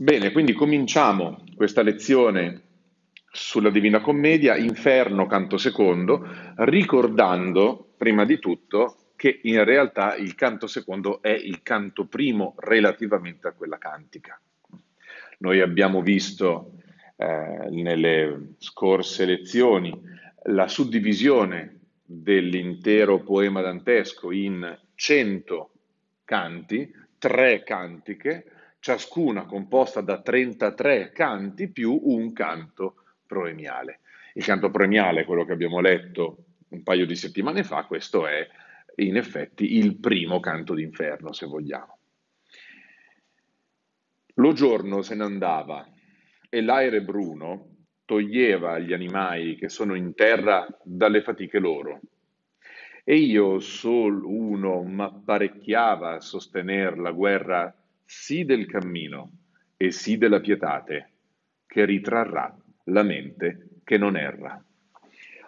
Bene, quindi cominciamo questa lezione sulla Divina Commedia, Inferno, canto secondo, ricordando prima di tutto che in realtà il canto secondo è il canto primo relativamente a quella cantica. Noi abbiamo visto eh, nelle scorse lezioni la suddivisione dell'intero poema dantesco in cento canti, tre cantiche, ciascuna composta da 33 canti più un canto proemiale. Il canto proemiale, quello che abbiamo letto un paio di settimane fa, questo è in effetti il primo canto d'inferno, se vogliamo. Lo giorno se ne andava e l'aere bruno toglieva gli animali che sono in terra dalle fatiche loro. E io sol uno m'apparecchiava a sostener la guerra sì del cammino e sì della pietate, che ritrarrà la mente che non erra.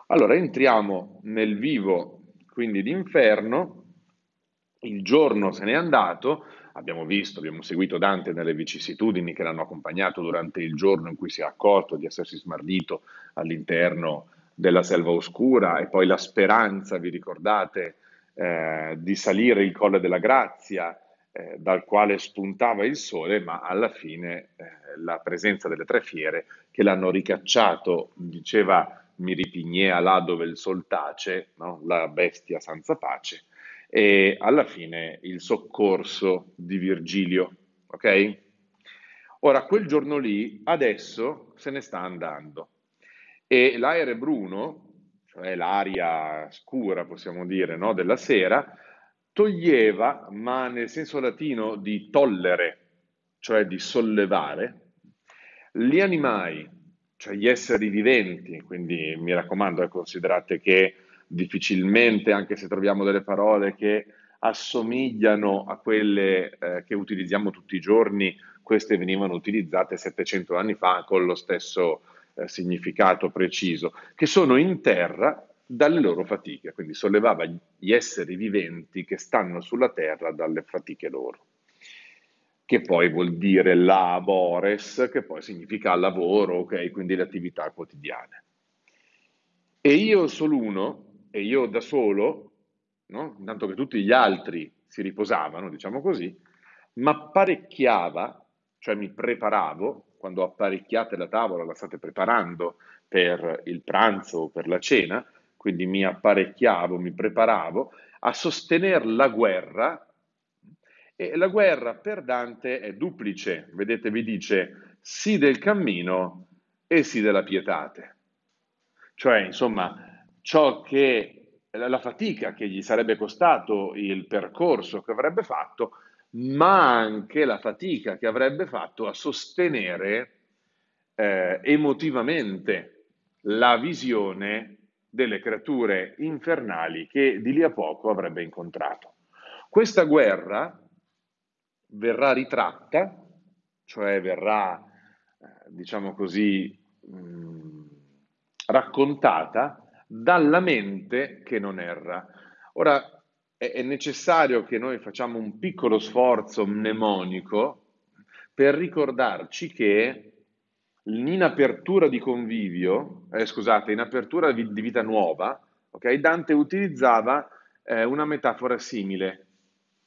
Allora entriamo nel vivo quindi d'inferno, il giorno se n'è andato, abbiamo visto, abbiamo seguito Dante nelle vicissitudini che l'hanno accompagnato durante il giorno in cui si è accorto di essersi smarrito all'interno della selva oscura e poi la speranza, vi ricordate, eh, di salire il colle della grazia eh, dal quale spuntava il sole, ma alla fine eh, la presenza delle tre fiere che l'hanno ricacciato, diceva Miripignea là dove il sol tace, no? la bestia senza pace, e alla fine il soccorso di Virgilio, ok? Ora, quel giorno lì, adesso se ne sta andando e l'aereo bruno, cioè l'aria scura, possiamo dire, no? della sera, toglieva, ma nel senso latino di tollere, cioè di sollevare, gli animali, cioè gli esseri viventi, quindi mi raccomando, eh, considerate che difficilmente, anche se troviamo delle parole che assomigliano a quelle eh, che utilizziamo tutti i giorni, queste venivano utilizzate 700 anni fa con lo stesso eh, significato preciso, che sono in terra dalle loro fatiche, quindi sollevava gli esseri viventi che stanno sulla terra dalle fatiche loro, che poi vuol dire labores, che poi significa lavoro, ok, quindi le attività quotidiane. E io solo uno, e io da solo, no? intanto che tutti gli altri si riposavano, diciamo così, ma apparecchiava, cioè mi preparavo, quando apparecchiate la tavola la state preparando per il pranzo o per la cena, quindi mi apparecchiavo, mi preparavo a sostenere la guerra e la guerra per Dante è duplice, vedete vi dice sì del cammino e sì della pietate. Cioè, insomma, ciò che la fatica che gli sarebbe costato il percorso che avrebbe fatto, ma anche la fatica che avrebbe fatto a sostenere eh, emotivamente la visione delle creature infernali che di lì a poco avrebbe incontrato. Questa guerra verrà ritratta, cioè verrà, eh, diciamo così, mh, raccontata dalla mente che non erra. Ora è, è necessario che noi facciamo un piccolo sforzo mnemonico per ricordarci che in apertura di convivio, eh, scusate, in apertura di, di vita nuova, okay, Dante utilizzava eh, una metafora simile.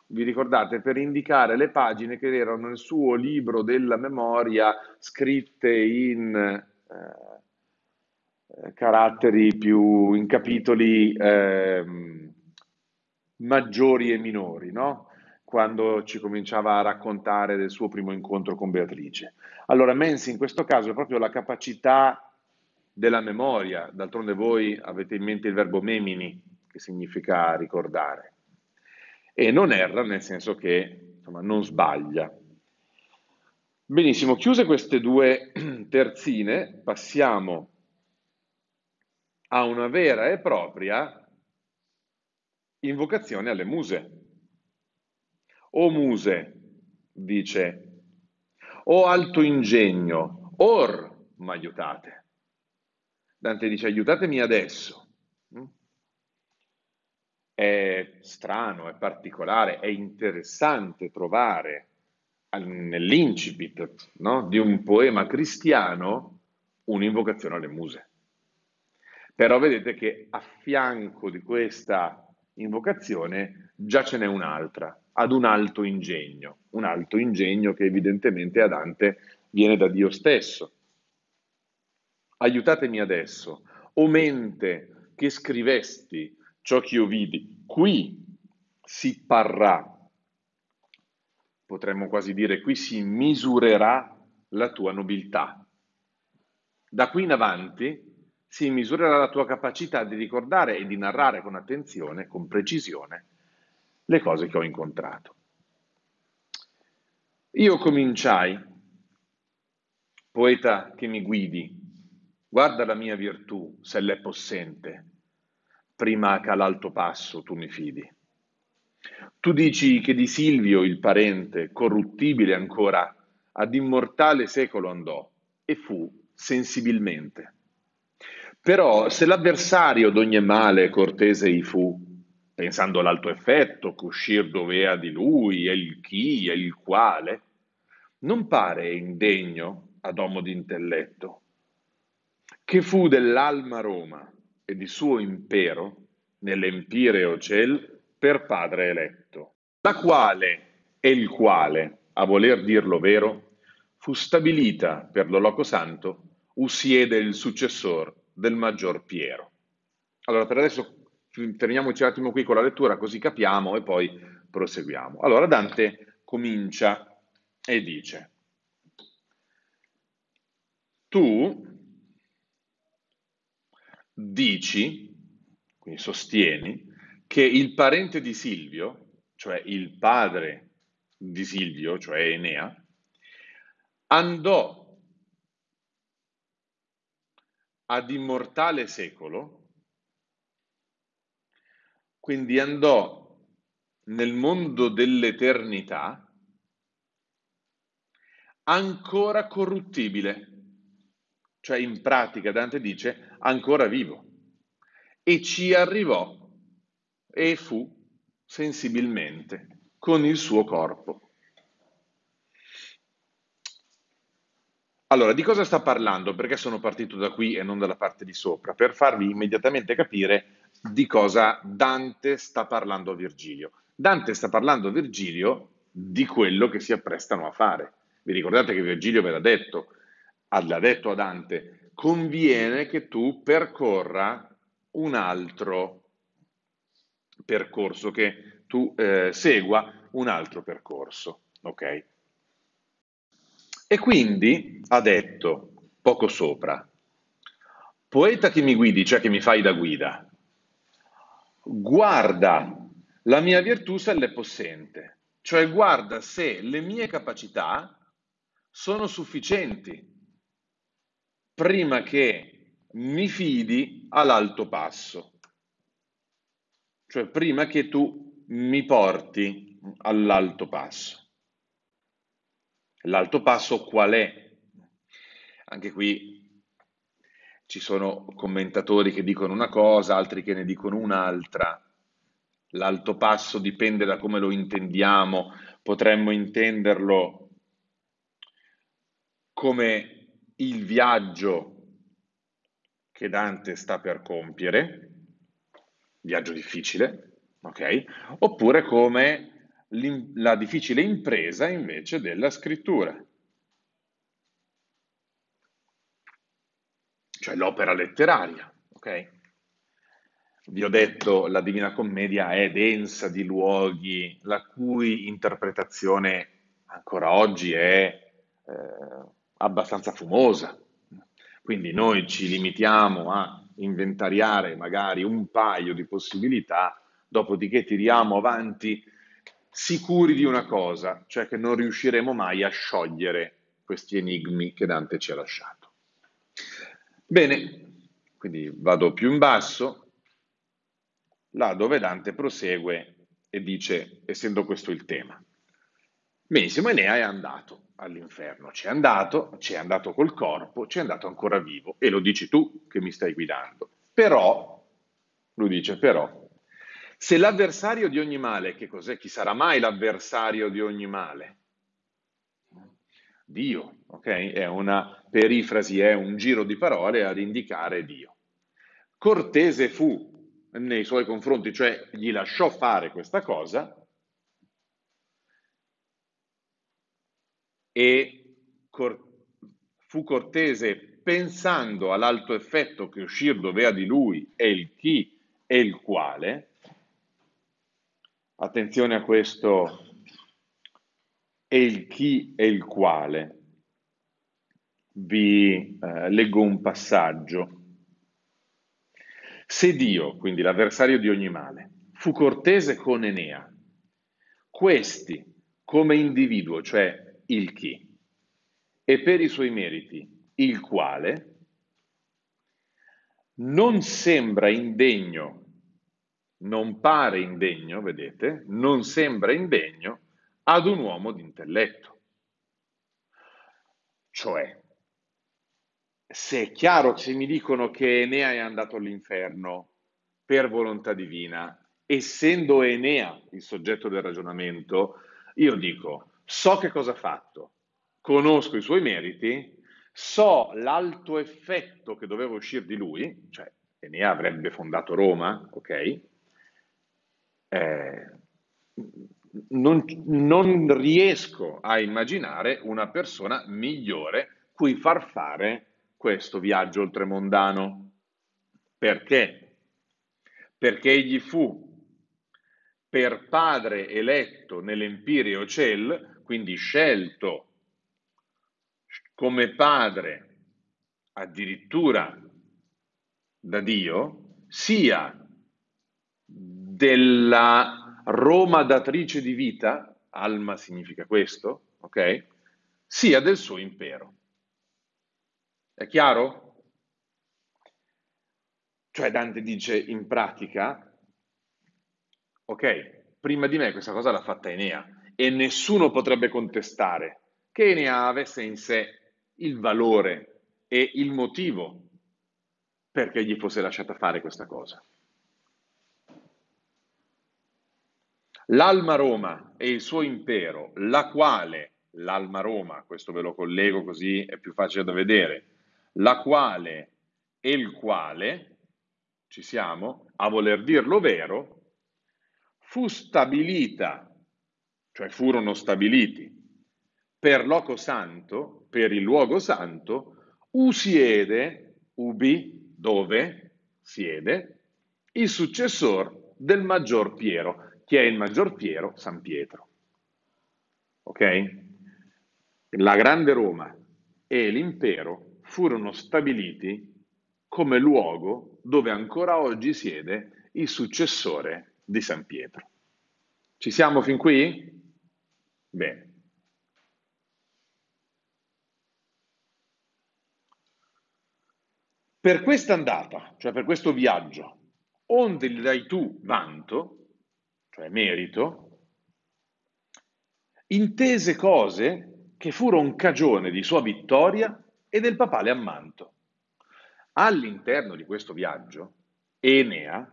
Vi ricordate? Per indicare le pagine che erano nel suo libro della memoria scritte in eh, eh caratteri più, in capitoli ehm, maggiori e minori, no? Quando ci cominciava a raccontare del suo primo incontro con Beatrice. Allora, Mensi in questo caso è proprio la capacità della memoria, d'altronde voi avete in mente il verbo memini, che significa ricordare, e non erra nel senso che insomma, non sbaglia. Benissimo, chiuse queste due terzine, passiamo a una vera e propria invocazione alle muse. O muse, dice, o alto ingegno, or m'aiutate. Dante dice aiutatemi adesso. Mm? È strano, è particolare, è interessante trovare nell'incipit no? di un poema cristiano un'invocazione alle muse. Però vedete che a fianco di questa invocazione già ce n'è un'altra, ad un alto ingegno, un alto ingegno che evidentemente a Dante viene da Dio stesso. Aiutatemi adesso, o mente che scrivesti ciò che io vidi, qui si parrà, potremmo quasi dire qui si misurerà la tua nobiltà. Da qui in avanti si misurerà la tua capacità di ricordare e di narrare con attenzione, con precisione, le cose che ho incontrato. Io cominciai, poeta che mi guidi, guarda la mia virtù, se l'è possente, prima che all'alto passo tu mi fidi. Tu dici che di Silvio il parente, corruttibile ancora, ad immortale secolo andò e fu sensibilmente però se l'avversario d'ogni male cortese i fu, pensando all'alto effetto, c'uscir dovea di lui, e il chi, e il quale, non pare indegno ad uomo d'intelletto, che fu dell'alma Roma e di suo impero, nell'empireo ciel, per padre eletto, la quale e il quale, a voler dirlo vero, fu stabilita per lo loco santo, usiede il successor del maggior Piero. Allora, per adesso fermiamoci un attimo qui con la lettura, così capiamo e poi proseguiamo. Allora, Dante comincia e dice, tu dici, quindi sostieni, che il parente di Silvio, cioè il padre di Silvio, cioè Enea, andò ad immortale secolo, quindi andò nel mondo dell'eternità ancora corruttibile, cioè in pratica Dante dice ancora vivo, e ci arrivò e fu sensibilmente con il suo corpo. Allora, di cosa sta parlando? Perché sono partito da qui e non dalla parte di sopra? Per farvi immediatamente capire di cosa Dante sta parlando a Virgilio. Dante sta parlando a Virgilio di quello che si apprestano a fare. Vi ricordate che Virgilio ve l'ha detto, l'ha detto a Dante, conviene che tu percorra un altro percorso, che tu eh, segua un altro percorso, ok? E quindi ha detto, poco sopra, poeta che mi guidi, cioè che mi fai da guida, guarda la mia virtù se l'è possente, cioè guarda se le mie capacità sono sufficienti prima che mi fidi all'alto passo, cioè prima che tu mi porti all'alto passo. L'alto passo qual è? Anche qui ci sono commentatori che dicono una cosa, altri che ne dicono un'altra. L'alto passo dipende da come lo intendiamo, potremmo intenderlo come il viaggio che Dante sta per compiere, viaggio difficile, ok? Oppure come la difficile impresa invece della scrittura, cioè l'opera letteraria. Ok? Vi ho detto, la Divina Commedia è densa di luoghi la cui interpretazione ancora oggi è eh, abbastanza fumosa. Quindi noi ci limitiamo a inventariare magari un paio di possibilità, dopodiché tiriamo avanti sicuri di una cosa, cioè che non riusciremo mai a sciogliere questi enigmi che Dante ci ha lasciato. Bene, quindi vado più in basso, là dove Dante prosegue e dice, essendo questo il tema. Benissimo, Enea è andato all'inferno, c'è andato, c'è andato col corpo, c'è andato ancora vivo, e lo dici tu che mi stai guidando. Però, lui dice però, se l'avversario di ogni male, che cos'è? Chi sarà mai l'avversario di ogni male? Dio, ok? È una perifrasi, è un giro di parole ad indicare Dio. Cortese fu nei suoi confronti, cioè gli lasciò fare questa cosa e cor- fu cortese pensando all'alto effetto che uscir doveva di lui e il chi e il quale. Attenzione a questo e il chi e il quale. Vi eh, leggo un passaggio. Se Dio, quindi l'avversario di ogni male, fu cortese con Enea, questi come individuo, cioè il chi, e per i suoi meriti, il quale, non sembra indegno, non pare indegno, vedete, non sembra indegno ad un uomo di intelletto. Cioè, se è chiaro, se mi dicono che Enea è andato all'inferno per volontà divina, essendo Enea il soggetto del ragionamento, io dico, so che cosa ha fatto, conosco i suoi meriti, so l'alto effetto che doveva uscire di lui, cioè Enea avrebbe fondato Roma, ok? Eh, non, non riesco a immaginare una persona migliore cui far fare questo viaggio oltremondano. Perché? Perché egli fu per padre eletto nell'Empireo Cel, quindi scelto come padre addirittura da Dio, sia della Roma datrice di vita, alma significa questo, ok? Sia del suo impero. È chiaro? Cioè Dante dice in pratica, ok, prima di me questa cosa l'ha fatta Enea e nessuno potrebbe contestare che Enea avesse in sé il valore e il motivo perché gli fosse lasciata fare questa cosa. L'Alma Roma e il suo impero, la quale, l'Alma Roma, questo ve lo collego così è più facile da vedere, la quale e il quale, ci siamo, a voler dirlo vero, fu stabilita, cioè furono stabiliti per loco santo, per il luogo santo, usiede, ubi, dove siede, il successor del maggior Piero. Chi è il maggior Piero? San Pietro. Ok? La grande Roma e l'impero furono stabiliti come luogo dove ancora oggi siede il successore di San Pietro. Ci siamo fin qui? Bene. Per questa andata, cioè per questo viaggio, onde gli dai tu vanto, cioè merito, intese cose che furono cagione di sua vittoria e del papale ammanto. All'interno di questo viaggio, Enea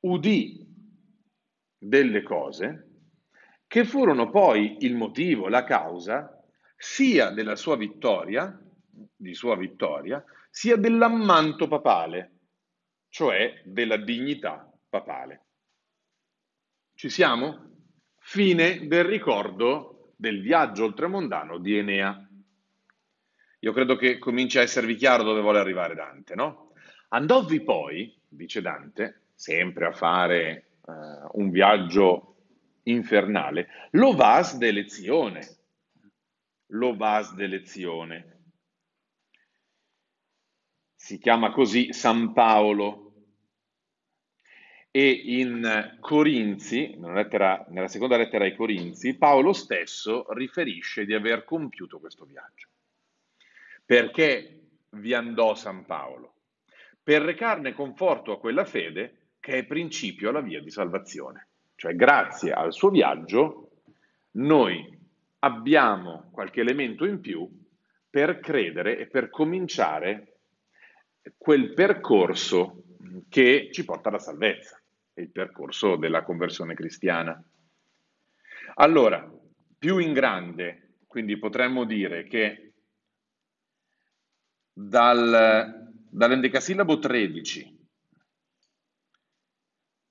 udì delle cose che furono poi il motivo, la causa sia della sua vittoria, di sua vittoria, sia dell'ammanto papale, cioè della dignità papale. Ci siamo? Fine del ricordo del viaggio oltremondano di Enea. Io credo che cominci a esservi chiaro dove vuole arrivare Dante, no? Andovvi poi, dice Dante, sempre a fare uh, un viaggio infernale, lo vas de lezione. Lo vas de lezione. Si chiama così San Paolo. E in Corinzi, nella, lettera, nella seconda lettera ai Corinzi, Paolo stesso riferisce di aver compiuto questo viaggio. Perché vi andò San Paolo? Per recarne conforto a quella fede che è principio alla via di salvazione. Cioè, grazie al suo viaggio, noi abbiamo qualche elemento in più per credere e per cominciare quel percorso che ci porta alla salvezza, il percorso della conversione cristiana. Allora, più in grande, quindi potremmo dire che dal, dall'endecasillabo 13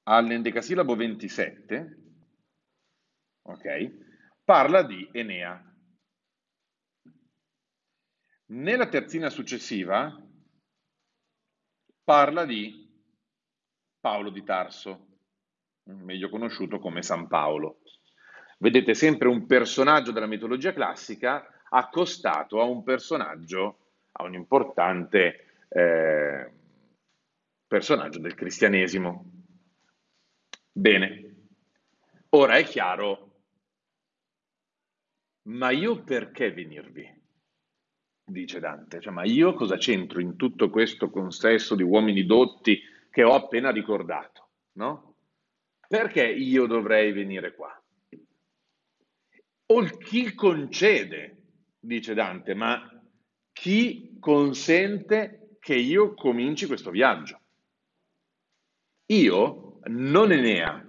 all'endecasillabo 27, ok, parla di Enea. Nella terzina successiva parla di Paolo di Tarso, meglio conosciuto come San Paolo. Vedete sempre un personaggio della mitologia classica accostato a un personaggio, a un importante eh, personaggio del cristianesimo. Bene, ora è chiaro, ma io perché venirvi? dice Dante. Cioè, ma io cosa c'entro in tutto questo consesso di uomini dotti che ho appena ricordato? No? Perché io dovrei venire qua? O chi concede, dice Dante, ma chi consente che io cominci questo viaggio? Io non Enea,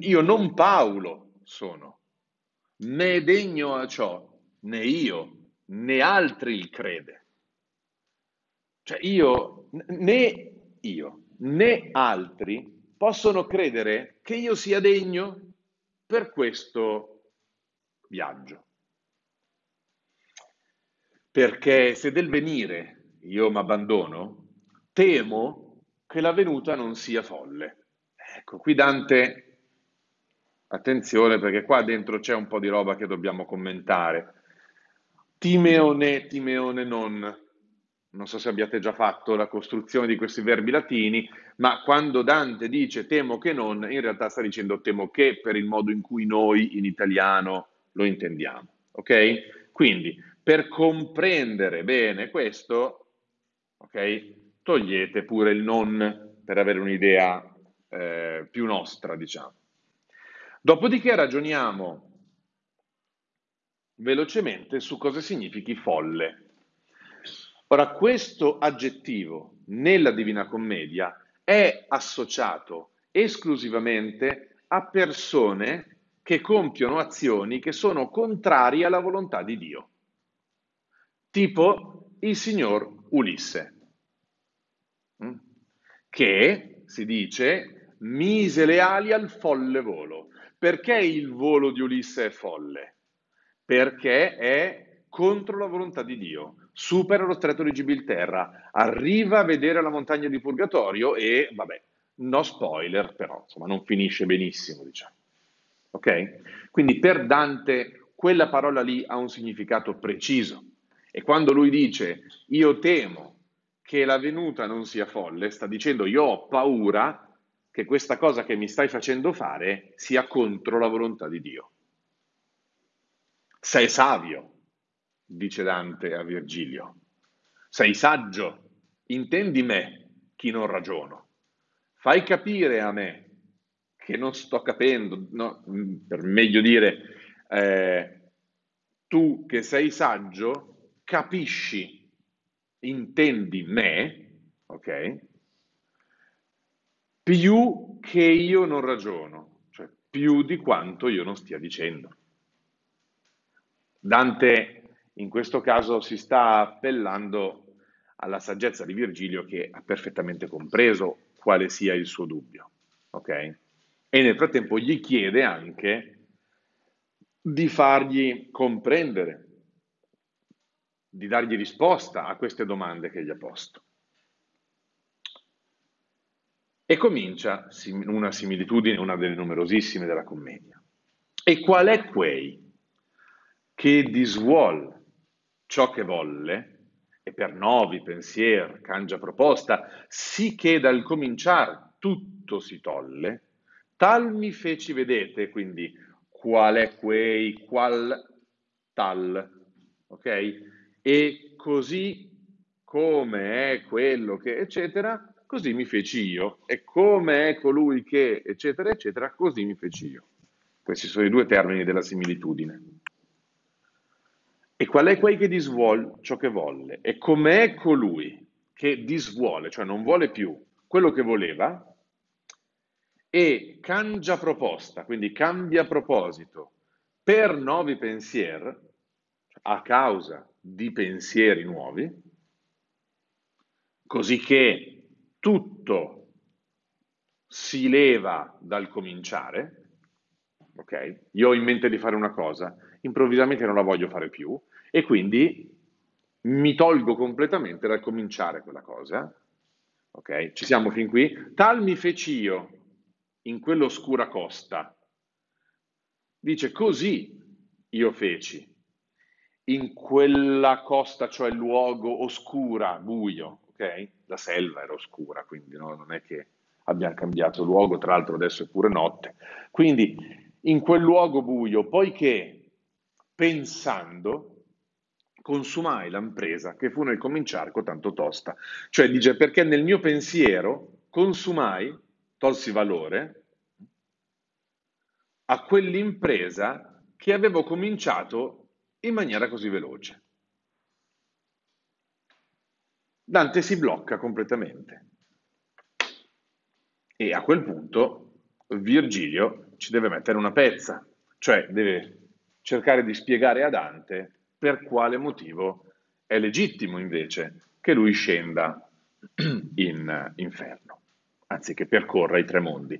io non Paolo sono, né degno a ciò, né io né altri crede. Cioè io, né io, né altri possono credere che io sia degno per questo viaggio. Perché se del venire io mi abbandono, temo che la venuta non sia folle. Ecco, qui Dante, attenzione perché qua dentro c'è un po' di roba che dobbiamo commentare. Timeone, timeone non. Non so se abbiate già fatto la costruzione di questi verbi latini, ma quando Dante dice temo che non, in realtà sta dicendo temo che per il modo in cui noi in italiano lo intendiamo. Ok? Quindi, per comprendere bene questo, ok, togliete pure il non per avere un'idea eh, più nostra, diciamo. Dopodiché ragioniamo velocemente su cosa significhi folle. Ora, questo aggettivo nella Divina Commedia è associato esclusivamente a persone che compiono azioni che sono contrarie alla volontà di Dio, tipo il signor Ulisse, mm? che si dice mise le ali al folle volo. Perché il volo di Ulisse è folle? perché è contro la volontà di Dio. Supera lo stretto di Gibilterra, arriva a vedere la montagna di Purgatorio e, vabbè, no spoiler, però, insomma, non finisce benissimo, diciamo. Ok? Quindi per Dante quella parola lì ha un significato preciso. E quando lui dice io temo che la venuta non sia folle, sta dicendo io ho paura che questa cosa che mi stai facendo fare sia contro la volontà di Dio. Sei savio, dice Dante a Virgilio. Sei saggio, intendi me, chi non ragiono. Fai capire a me che non sto capendo, no, per meglio dire, eh, tu che sei saggio, capisci, intendi me, ok? Più che io non ragiono, cioè più di quanto io non stia dicendo. Dante in questo caso si sta appellando alla saggezza di Virgilio che ha perfettamente compreso quale sia il suo dubbio. Okay? E nel frattempo gli chiede anche di fargli comprendere, di dargli risposta a queste domande che gli ha posto. E comincia una similitudine, una delle numerosissime della commedia. E qual è quei che disuol ciò che volle, e per novi pensier cangia proposta, sì che dal cominciar tutto si tolle, tal mi feci vedete, quindi qual è quei, qual tal, ok? E così come è quello che, eccetera, così mi feci io, e come è colui che, eccetera, eccetera, così mi feci io. Questi sono i due termini della similitudine. E qual è quel che disvuol ciò che volle? E com'è colui che disvuole, cioè non vuole più quello che voleva, e cangia proposta, quindi cambia proposito, per nuovi pensieri, a causa di pensieri nuovi, così che tutto si leva dal cominciare, ok? Io ho in mente di fare una cosa, improvvisamente non la voglio fare più e quindi mi tolgo completamente dal cominciare quella cosa, ok? Ci siamo fin qui? Tal mi feci io in quell'oscura costa. Dice così io feci in quella costa, cioè luogo oscura, buio, ok? La selva era oscura, quindi no? non è che abbiamo cambiato luogo, tra l'altro adesso è pure notte. Quindi in quel luogo buio, poiché pensando consumai l'impresa che fu nel cominciare con tanto tosta. Cioè dice perché nel mio pensiero consumai, tolsi valore a quell'impresa che avevo cominciato in maniera così veloce. Dante si blocca completamente. E a quel punto Virgilio ci deve mettere una pezza, cioè deve cercare di spiegare a Dante per quale motivo è legittimo invece che lui scenda in inferno, anziché percorra i tre mondi.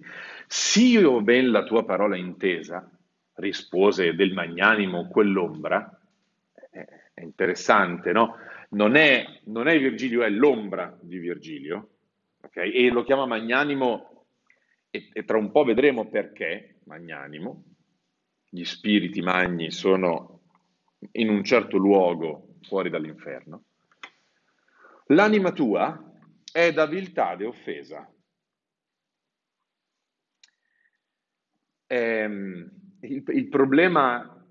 S'io ben la tua parola intesa, rispose del magnanimo quell'ombra, è interessante, no? Non è, non è Virgilio, è l'ombra di Virgilio, okay? e lo chiama magnanimo e, e tra un po' vedremo perché magnanimo, gli spiriti magni sono in un certo luogo fuori dall'inferno. L'anima tua è da viltade offesa. Ehm, il, il problema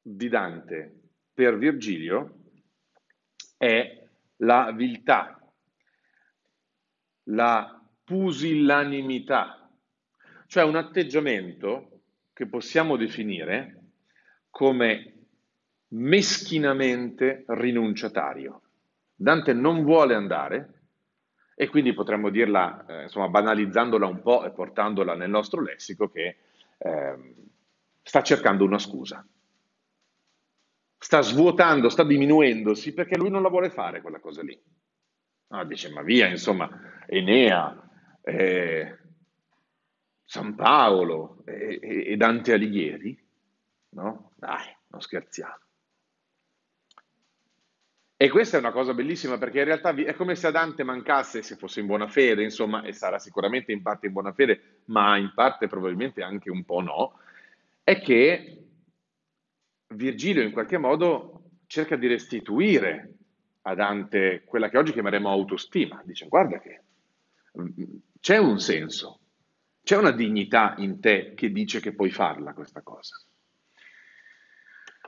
di Dante per Virgilio è la viltà, la pusillanimità, cioè un atteggiamento che possiamo definire come meschinamente rinunciatario. Dante non vuole andare e quindi potremmo dirla, eh, insomma, banalizzandola un po' e portandola nel nostro lessico, che eh, sta cercando una scusa. Sta svuotando, sta diminuendosi perché lui non la vuole fare quella cosa lì. No, dice, ma via, insomma, Enea, eh, San Paolo e, Dante Alighieri, no? Dai, non scherziamo. E questa è una cosa bellissima perché in realtà è come se a Dante mancasse, se fosse in buona fede, insomma, e sarà sicuramente in parte in buona fede, ma in parte probabilmente anche un po' no, è che Virgilio in qualche modo cerca di restituire a Dante quella che oggi chiameremo autostima. Dice, guarda che c'è un senso, c'è una dignità in te che dice che puoi farla questa cosa.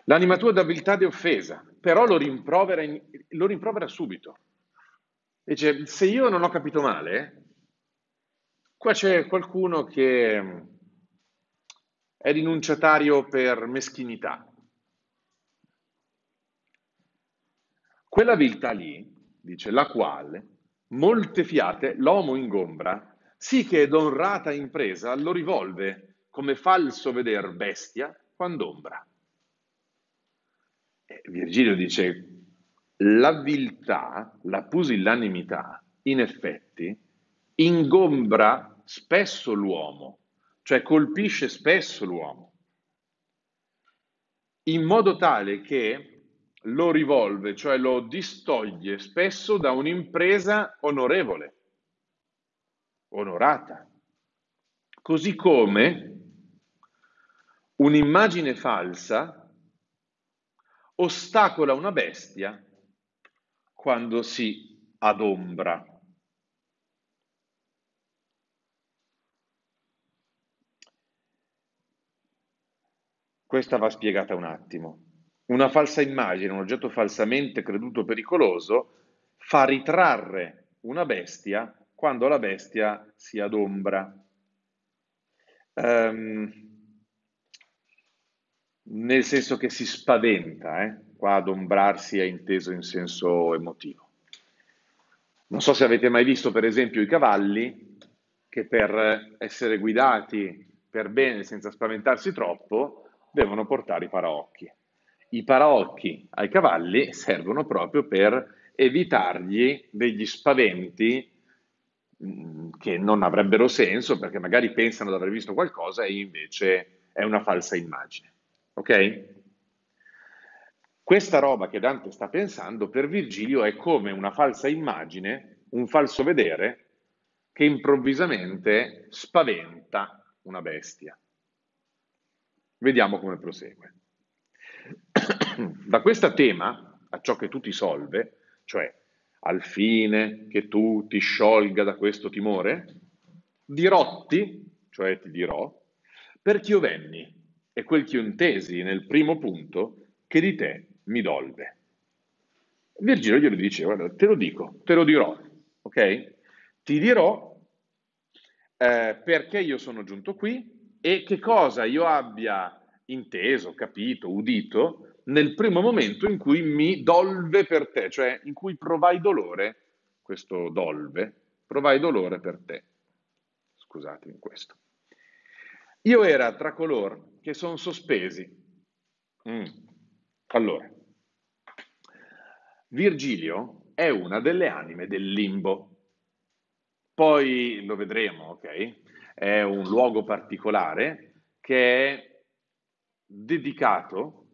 L'anima tua d'abiltà di offesa, però lo rimprovera, in, lo rimprovera subito. Dice, se io non ho capito male, qua c'è qualcuno che è rinunciatario per meschinità. Quella viltà lì, dice, la quale molte fiate l'uomo ingombra, sì che d'onrata impresa lo rivolve come falso veder bestia quand'ombra. E Virgilio dice, la viltà, la pusillanimità, in effetti, ingombra spesso l'uomo, cioè colpisce spesso l'uomo, in modo tale che lo rivolve, cioè lo distoglie spesso da un'impresa onorevole, onorata. Così come un'immagine falsa ostacola una bestia quando si adombra. Questa va spiegata un attimo. Una falsa immagine, un oggetto falsamente creduto pericoloso, fa ritrarre una bestia quando la bestia si adombra. Um, nel senso che si spaventa, eh? qua adombrarsi è inteso in senso emotivo. Non so se avete mai visto per esempio i cavalli che per essere guidati per bene senza spaventarsi troppo devono portare i paraocchi. I paraocchi ai cavalli servono proprio per evitargli degli spaventi mm, che non avrebbero senso perché magari pensano di aver visto qualcosa e invece è una falsa immagine. Ok? Questa roba che Dante sta pensando per Virgilio è come una falsa immagine, un falso vedere che improvvisamente spaventa una bestia. Vediamo come prosegue. Da questo tema, a ciò che tu ti solve, cioè al fine che tu ti sciolga da questo timore, dirotti, cioè ti dirò, perché io e quel che io intesi nel primo punto, che di te mi dolve. Virgilio glielo dice, guarda, te lo dico, te lo dirò, ok? Ti dirò eh, perché io sono giunto qui e che cosa io abbia inteso, capito, udito nel primo momento in cui mi dolve per te, cioè in cui provai dolore, questo dolve, provai dolore per te. Scusatemi questo. Io era tra coloro che sono sospesi. Mm. Allora, Virgilio è una delle anime del limbo. Poi lo vedremo, ok? È un luogo particolare che è dedicato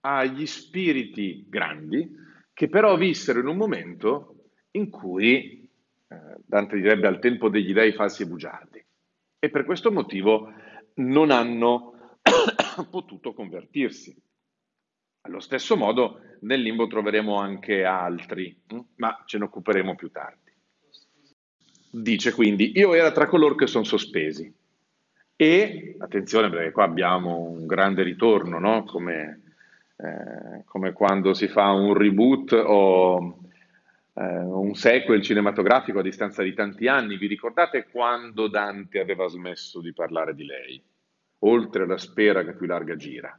agli spiriti grandi che però vissero in un momento in cui eh, Dante direbbe al tempo degli dei falsi e bugiardi e per questo motivo non hanno potuto convertirsi. Allo stesso modo nel limbo troveremo anche altri, hm? ma ce ne occuperemo più tardi. Dice quindi, io era tra coloro che sono sospesi. E, attenzione perché qua abbiamo un grande ritorno, no? come, eh, come, quando si fa un reboot o eh, un sequel cinematografico a distanza di tanti anni. Vi ricordate quando Dante aveva smesso di parlare di lei? Oltre la spera che più larga gira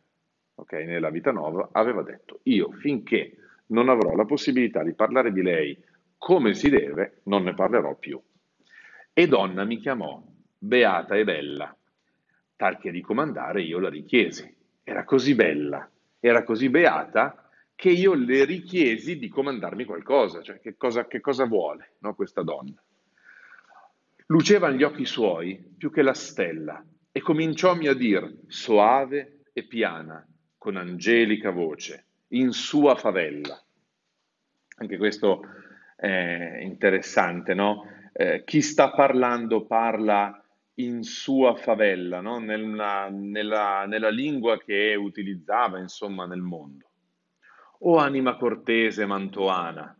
okay, nella vita nuova, aveva detto, io finché non avrò la possibilità di parlare di lei come si deve, non ne parlerò più. E donna mi chiamò, beata e bella, tal che di comandare io la richiesi. Era così bella, era così beata, che io le richiesi di comandarmi qualcosa, cioè che cosa, che cosa vuole no, questa donna. Lucevano gli occhi suoi più che la stella e cominciòmi a dir, soave e piana, con angelica voce, in sua favella. Anche questo è interessante, no? Eh, chi sta parlando parla in sua favella, no? nella, nella, nella lingua che utilizzava, insomma, nel mondo. O anima cortese mantoana,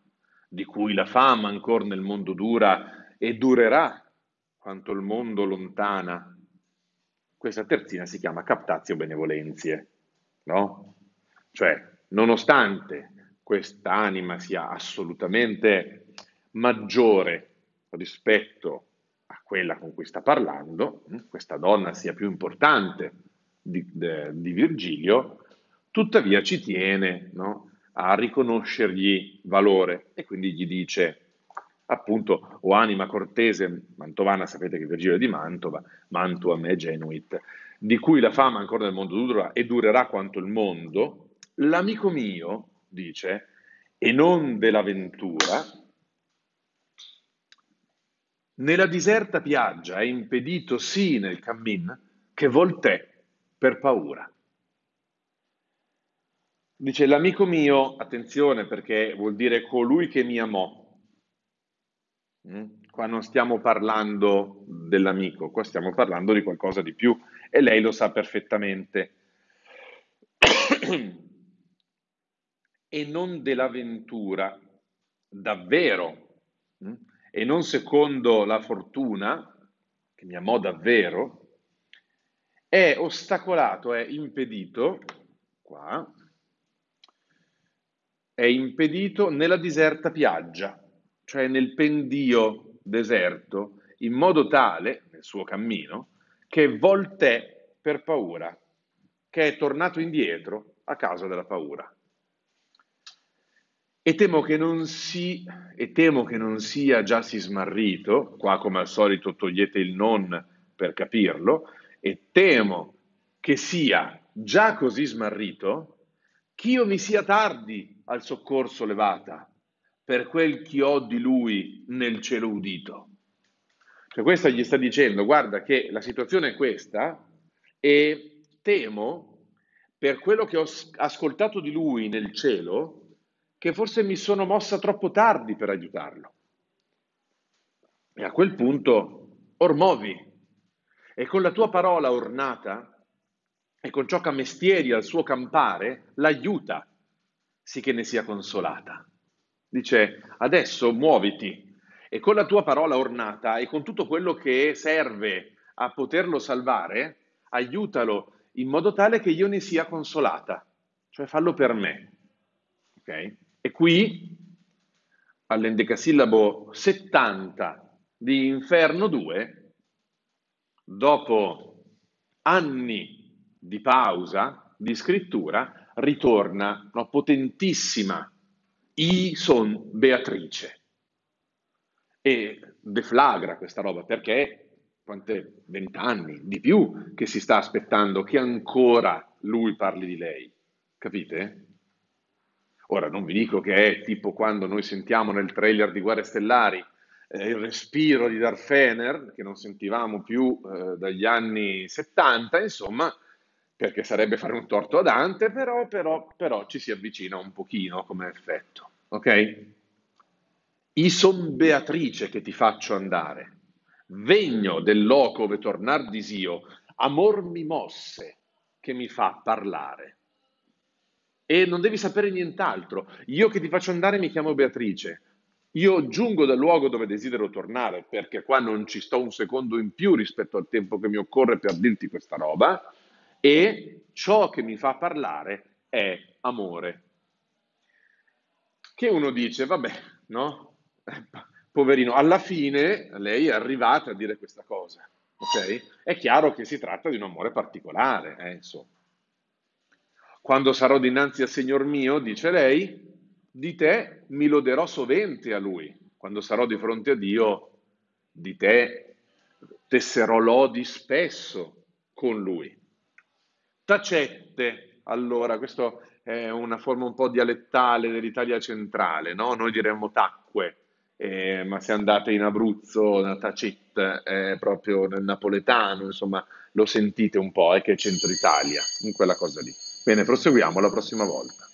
di cui la fama ancora nel mondo dura e durerà quanto il mondo lontana. Questa terzina si chiama captatio benevolenzie no? Cioè, nonostante quest'anima sia assolutamente maggiore rispetto a quella con cui sta parlando, hm, questa donna sia più importante di, de, di Virgilio, tuttavia ci tiene no? a riconoscergli valore e quindi gli dice appunto o anima cortese mantovana, sapete che Virgilio è di Mantova, Mantua me genuit, di cui la fama ancora nel mondo dura e durerà quanto il mondo, l'amico mio, dice, e non dell'avventura, nella diserta piaggia è impedito sì nel cammin che voltè per paura. Dice l'amico mio, attenzione perché vuol dire colui che mi amò. Mm? Qua non stiamo parlando dell'amico, qua stiamo parlando di qualcosa di più e lei lo sa perfettamente. e non dell'avventura, davvero, hm? e non secondo la fortuna, che mi amò davvero, è ostacolato, è impedito, qua, è impedito nella diserta piaggia, cioè nel pendio deserto, in modo tale, nel suo cammino, che voltè per paura, che è tornato indietro a causa della paura. E temo che non, si, e temo che non sia già si smarrito, qua come al solito togliete il non per capirlo, e temo che sia già così smarrito, ch'io mi sia tardi al soccorso levata, per quel che ho di lui nel cielo udito. Cioè questo gli sta dicendo, guarda che la situazione è questa e temo per quello che ho ascoltato di lui nel cielo, che forse mi sono mossa troppo tardi per aiutarlo. E a quel punto, or movi, e con la tua parola ornata, e con ciò che mestieri al suo campare, l'aiuta, sì che ne sia consolata. Dice, adesso muoviti, e con la tua parola ornata e con tutto quello che serve a poterlo salvare, aiutalo in modo tale che io ne sia consolata, cioè fallo per me. Okay? E qui, all'endecasillabo 70 di Inferno 2, dopo anni di pausa, di scrittura, ritorna una potentissima I son Beatrice e deflagra questa roba perché quante vent'anni di più che si sta aspettando che ancora lui parli di lei, capite? Ora non vi dico che è tipo quando noi sentiamo nel trailer di Guerre Stellari eh, il respiro di Darth Fener, che non sentivamo più eh, dagli anni 70, insomma, perché sarebbe fare un torto a Dante, però, però, però ci si avvicina un pochino come effetto, ok? I son Beatrice che ti faccio andare, vegno del loco ove tornar disio, amor mi mosse che mi fa parlare. E non devi sapere nient'altro. Io che ti faccio andare mi chiamo Beatrice. Io giungo dal luogo dove desidero tornare, perché qua non ci sto un secondo in più rispetto al tempo che mi occorre per dirti questa roba, e ciò che mi fa parlare è amore. Che uno dice, vabbè, no? poverino, alla fine lei è arrivata a dire questa cosa, ok? È chiaro che si tratta di un amore particolare, eh, insomma. Quando sarò dinanzi al Signor mio, dice lei, di te mi loderò sovente a lui. Quando sarò di fronte a Dio, di te tesserò lodi spesso con lui. Tacette, allora, questa è una forma un po' dialettale dell'Italia centrale, no? Noi diremmo tacque, eh, ma se andate in Abruzzo, da Tacit, è proprio nel napoletano, insomma, lo sentite un po', è che è centro Italia, in quella cosa lì. Bene, proseguiamo la prossima volta.